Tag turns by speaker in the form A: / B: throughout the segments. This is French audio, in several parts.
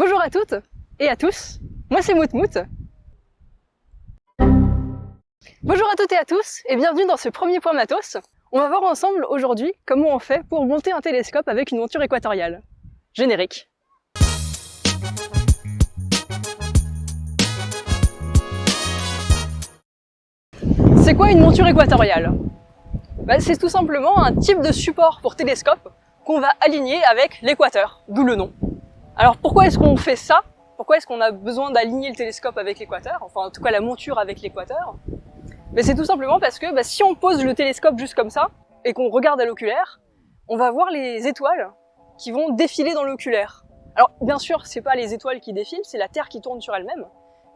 A: Bonjour à toutes et à tous, moi c'est Moutmout. Bonjour à toutes et à tous et bienvenue dans ce premier point matos. On va voir ensemble aujourd'hui comment on fait pour monter un télescope avec une monture équatoriale. Générique. C'est quoi une monture équatoriale? Bah, C'est tout simplement un type de support pour télescope qu'on va aligner avec l'équateur, d'où le nom. Alors pourquoi est-ce qu'on fait ça? Pourquoi est-ce qu'on a besoin d'aligner le télescope avec l'équateur? Enfin en tout cas la monture avec l'équateur? Mais c'est tout simplement parce que bah, si on pose le télescope juste comme ça et qu'on regarde à l'oculaire, on va voir les étoiles qui vont défiler dans l'oculaire. Alors bien sûr, c'est pas les étoiles qui défilent, c'est la Terre qui tourne sur elle-même,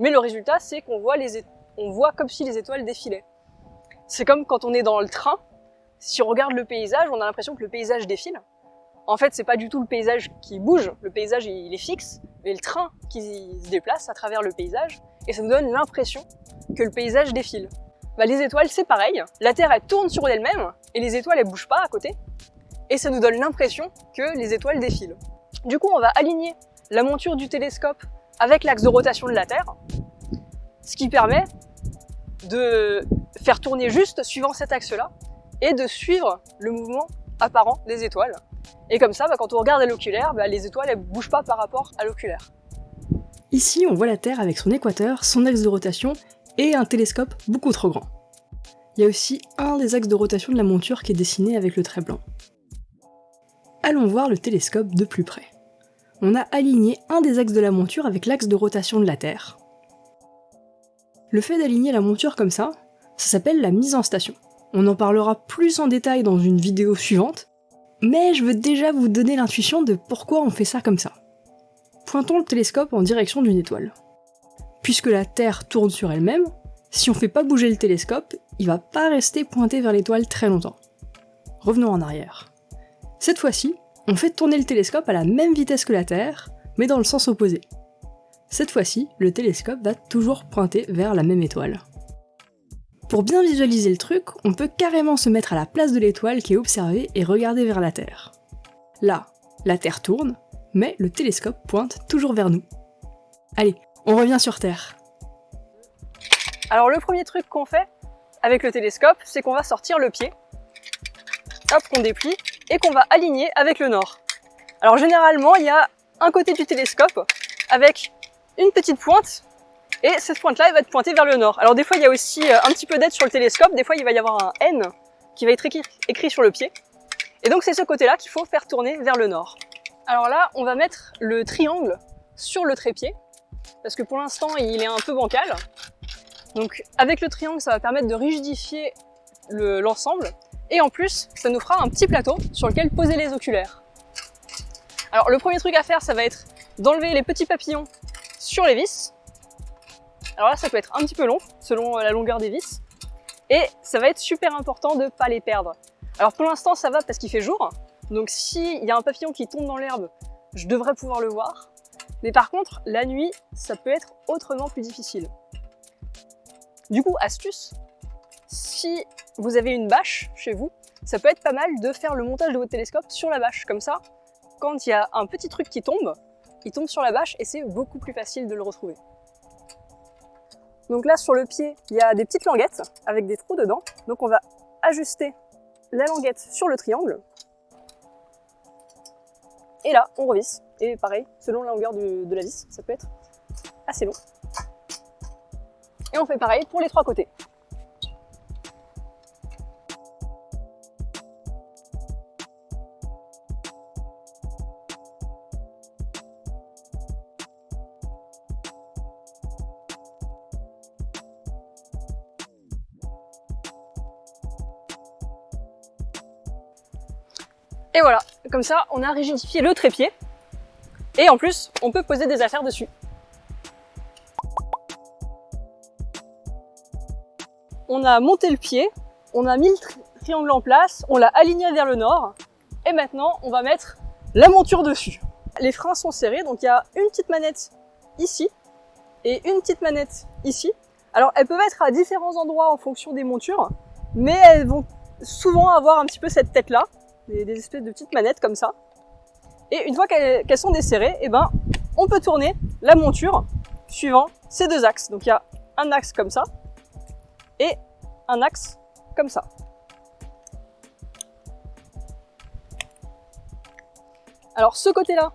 A: mais le résultat c'est qu'on voit, les on voit comme si les étoiles défilaient. C'est comme quand on est dans le train, si on regarde le paysage, on a l'impression que le paysage défile, en fait, c'est pas du tout le paysage qui bouge, le paysage il est fixe, mais le train qui se déplace à travers le paysage, et ça nous donne l'impression que le paysage défile. Bah, les étoiles, c'est pareil, la Terre elle tourne sur elle-même, et les étoiles elles bougent pas à côté, et ça nous donne l'impression que les étoiles défilent. Du coup, on va aligner la monture du télescope avec l'axe de rotation de la Terre, ce qui permet de faire tourner juste suivant cet axe-là, et de suivre le mouvement apparent des étoiles. Et comme ça, bah, quand on regarde à l'oculaire, bah, les étoiles ne bougent pas par rapport à l'oculaire.
B: Ici, on voit la Terre avec son équateur, son axe de rotation et un télescope beaucoup trop grand. Il y a aussi un des axes de rotation de la monture qui est dessiné avec le trait blanc. Allons voir le télescope de plus près. On a aligné un des axes de la monture avec l'axe de rotation de la Terre. Le fait d'aligner la monture comme ça, ça s'appelle la mise en station. On en parlera plus en détail dans une vidéo suivante, mais je veux déjà vous donner l'intuition de pourquoi on fait ça comme ça. Pointons le télescope en direction d'une étoile. Puisque la Terre tourne sur elle-même, si on fait pas bouger le télescope, il va pas rester pointé vers l'étoile très longtemps. Revenons en arrière. Cette fois-ci, on fait tourner le télescope à la même vitesse que la Terre, mais dans le sens opposé. Cette fois-ci, le télescope va toujours pointer vers la même étoile. Pour bien visualiser le truc, on peut carrément se mettre à la place de l'étoile qui est observée et regarder vers la Terre. Là, la Terre tourne, mais le télescope pointe toujours vers nous. Allez, on revient sur Terre.
A: Alors le premier truc qu'on fait avec le télescope, c'est qu'on va sortir le pied, hop, qu'on déplie, et qu'on va aligner avec le nord. Alors généralement, il y a un côté du télescope avec une petite pointe et cette pointe-là, elle va être pointée vers le nord. Alors des fois, il y a aussi euh, un petit peu d'aide sur le télescope. Des fois, il va y avoir un N qui va être écrit, sur le pied. Et donc, c'est ce côté-là qu'il faut faire tourner vers le nord. Alors là, on va mettre le triangle sur le trépied, parce que pour l'instant, il est un peu bancal. Donc avec le triangle, ça va permettre de rigidifier l'ensemble. et en plus, ça nous fera un petit plateau sur lequel poser les oculaires. Alors le premier truc à faire, ça va être d'enlever les petits papillons sur les vis. Alors là, ça peut être un petit peu long, selon euh, la longueur des vis. Et ça va être super important de ne pas les perdre. Alors pour l'instant, ça va parce qu'il fait jour. Donc s'il y a un papillon qui tombe dans l'herbe, je devrais pouvoir le voir. Mais par contre, la nuit, ça peut être autrement plus difficile. Du coup, astuce, si vous avez une bâche chez vous, ça peut être pas mal de faire le montage de votre télescope sur la bâche. Comme ça, quand il y a un petit truc qui tombe, il tombe sur la bâche et c'est beaucoup plus facile de le retrouver. Donc là, sur le pied, il y a des petites languettes avec des trous dedans. Donc on va ajuster la languette sur le triangle. Et là, on revisse. Et pareil, selon la longueur de la vis, ça peut être assez long. Et on fait pareil pour les trois côtés. Et voilà, comme ça, on a rigidifié le trépied. Et en plus, on peut poser des affaires dessus. On a monté le pied, on a mis le triangle en place, on l'a aligné vers le nord. Et maintenant, on va mettre la monture dessus. Les freins sont serrés, donc il y a une petite manette ici et une petite manette ici. Alors, elles peuvent être à différents endroits en fonction des montures, mais elles vont souvent avoir un petit peu cette tête-là des, espèces de petites manettes comme ça. Et une fois qu'elles sont desserrées, eh ben, on peut tourner la monture suivant ces deux axes. Donc il y a un axe comme ça et un axe comme ça. Alors ce côté-là,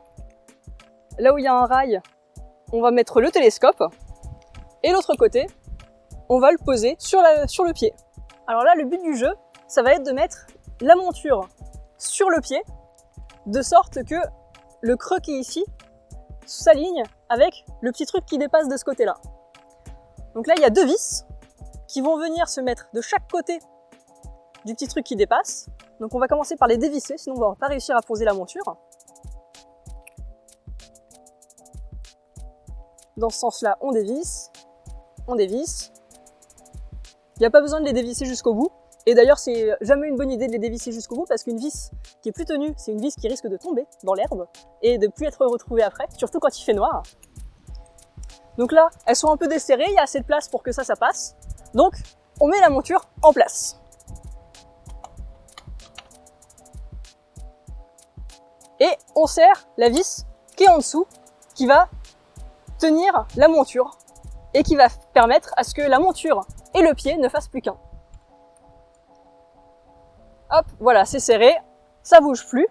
A: là où il y a un rail, on va mettre le télescope. Et l'autre côté, on va le poser sur, sur le pied. Alors là, le but du jeu, ça va être de mettre la monture sur le pied, de sorte que le creux qui est ici s'aligne avec le petit truc qui dépasse de ce côté-là. Donc là, il y a deux vis qui vont venir se mettre de chaque côté du petit truc qui dépasse. Donc on va commencer par les dévisser, sinon on va pas réussir à poser la monture. Dans ce sens-là, on dévisse, on dévisse. Il n'y a pas besoin de les dévisser jusqu'au bout. Et d'ailleurs, c'est jamais une bonne idée de les dévisser jusqu'au bout parce qu'une vis qui est plus tenue, c'est une vis qui risque de tomber dans l'herbe et de plus être retrouvée après, surtout quand il fait noir. Donc là, elles sont un peu desserrées, il y a assez de place pour que ça, ça passe. Donc, on met la monture en place. Et on serre la vis qui est en dessous, qui va tenir la monture et qui va permettre à ce que la monture et le pied ne fassent plus qu'un. Hop, voilà, c'est serré, ça bouge plus.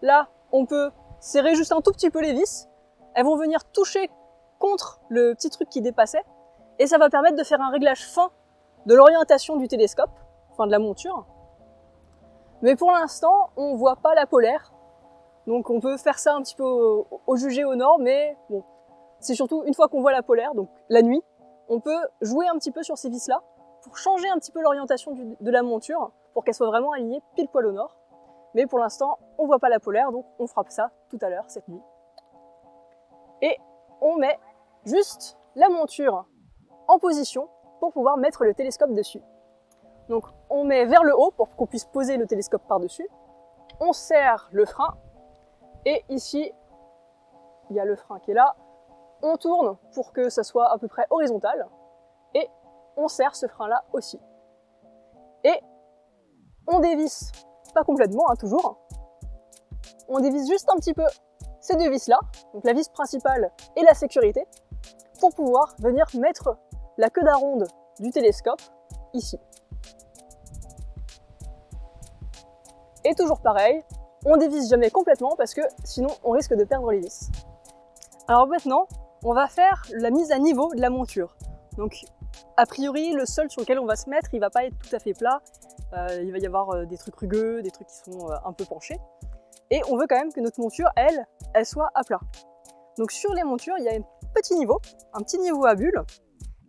A: Là, on peut serrer juste un tout petit peu les vis. Elles vont venir toucher contre le petit truc qui dépassait et ça va permettre de faire un réglage fin de l'orientation du télescope, enfin de la monture. Mais pour l'instant, on voit pas la polaire, donc on peut faire ça un petit peu au, au jugé au nord, mais bon, c'est surtout une fois qu'on voit la polaire, donc la nuit, on peut jouer un petit peu sur ces vis-là pour changer un petit peu l'orientation de la monture pour qu'elle soit vraiment alignée pile poil au nord. Mais pour l'instant, on voit pas la polaire, donc on fera ça tout à l'heure, cette nuit. Et on met juste la monture en position pour pouvoir mettre le télescope dessus. Donc on met vers le haut pour qu'on puisse poser le télescope par-dessus. On serre le frein. Et ici, il y a le frein qui est là on tourne pour que ça soit à peu près horizontal, et on serre ce frein-là aussi. On dévisse, pas complètement, hein, toujours, on dévisse juste un petit peu ces deux vis-là, donc la vis principale et la sécurité, pour pouvoir venir mettre la queue d'aronde du télescope ici. Et toujours pareil, on dévisse jamais complètement parce que sinon on risque de perdre les vis. Alors maintenant, on va faire la mise à niveau de la monture. Donc, a priori, le sol sur lequel on va se mettre, il va pas être tout à fait plat. Euh, il va y avoir euh, des trucs rugueux, des trucs qui sont euh, un peu penchés. Et on veut quand même que notre monture, elle, elle soit à plat. Donc sur les montures, il y a un petit niveau, un petit niveau à bulle.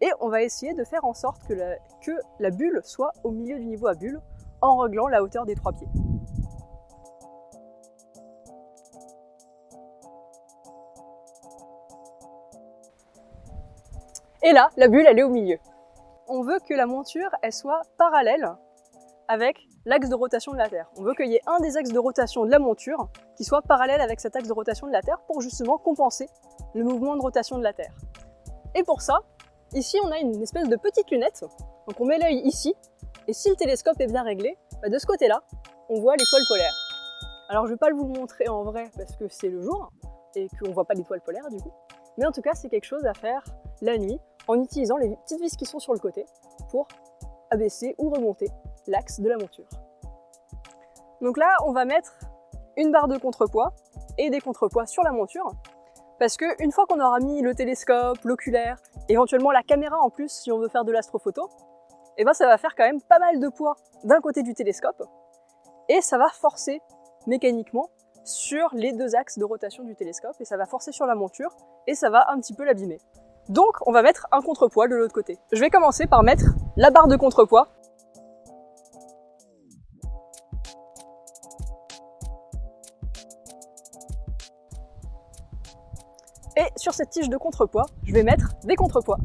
A: Et on va essayer de faire en sorte que la, que la bulle soit au milieu du niveau à bulle en réglant la hauteur des trois pieds. Et là, la bulle, elle est au milieu. On veut que la monture, elle soit parallèle avec l'axe de rotation de la Terre. On veut qu'il y ait un des axes de rotation de la monture qui soit parallèle avec cet axe de rotation de la Terre pour justement compenser le mouvement de rotation de la Terre. Et pour ça, ici on a une espèce de petite lunette. Donc on met l'œil ici, et si le télescope est bien réglé, bah, de ce côté-là, on voit l'étoile polaire. Alors je vais pas vous le montrer en vrai parce que c'est le jour, et qu'on voit pas l'étoile polaire du coup. Mais en tout cas, c'est quelque chose à faire la nuit en utilisant les petites vis qui sont sur le côté pour abaisser ou remonter l'axe de la monture. Donc là, on va mettre une barre de contrepoids et des contrepoids sur la monture parce que une fois qu'on aura mis le télescope, l'oculaire, éventuellement la caméra en plus si on veut faire de l'astrophoto, eh ben ça va faire quand même pas mal de poids d'un côté du télescope et ça va forcer mécaniquement sur les deux axes de rotation du télescope et ça va forcer sur la monture et ça va un petit peu l'abîmer. Donc on va mettre un contrepoids de l'autre côté. Je vais commencer par mettre la barre de contrepoids. Et sur cette tige de contrepoids, je vais mettre des contrepoids.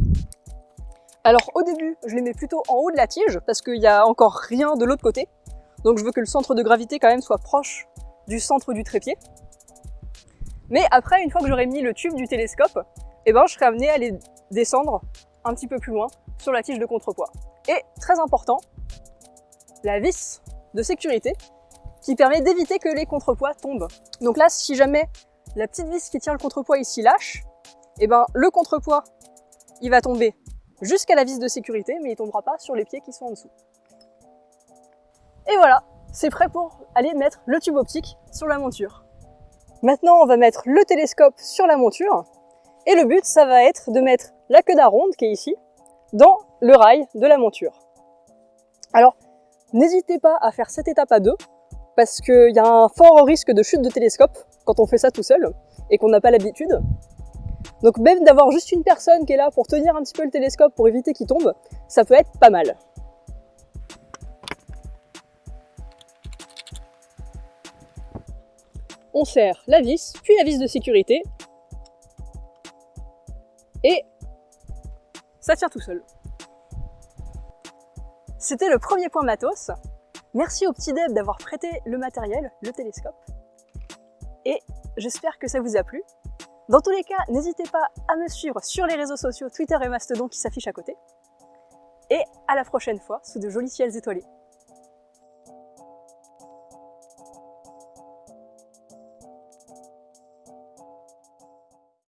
A: Alors au début, je les mets plutôt en haut de la tige parce qu'il n'y a encore rien de l'autre côté. Donc je veux que le centre de gravité quand même soit proche du centre du trépied. Mais après, une fois que j'aurai mis le tube du télescope, eh ben, je serai amené à les descendre un petit peu plus loin sur la tige de contrepoids. Et très important, la vis de sécurité qui permet d'éviter que les contrepoids tombent. Donc là, si jamais la petite vis qui tient le contrepoids ici lâche, et ben le contrepoids, il va tomber jusqu'à la vis de sécurité, mais il tombera pas sur les pieds qui sont en dessous. Et voilà, c'est prêt pour aller mettre le tube optique sur la monture. Maintenant, on va mettre le télescope sur la monture, et le but, ça va être de mettre la queue d'aronde, qui est ici, dans le rail de la monture. Alors, n'hésitez pas à faire cette étape à deux, parce qu'il y a un fort risque de chute de télescope quand on fait ça tout seul, et qu'on n'a pas l'habitude. Donc même d'avoir juste une personne qui est là pour tenir un petit peu le télescope pour éviter qu'il tombe, ça peut être pas mal. On serre la vis, puis la vis de sécurité, et ça tient tout seul. C'était le premier point matos. Merci au petit Deb d'avoir prêté le matériel, le télescope. Et j'espère que ça vous a plu. Dans tous les cas, n'hésitez pas à me suivre sur les réseaux sociaux Twitter et Mastodon qui s'affichent à côté. Et à la prochaine fois sous de jolis ciels étoilés.